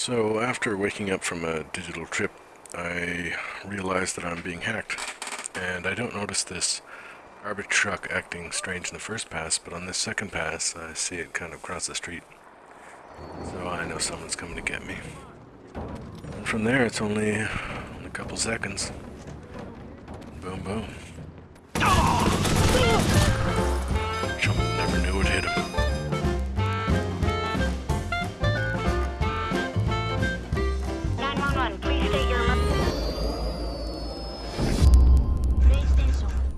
So after waking up from a digital trip, I realize that I'm being hacked. And I don't notice this garbage truck acting strange in the first pass, but on this second pass, I see it kind of cross the street. So I know someone's coming to get me. And from there, it's only a couple seconds. Boom, boom.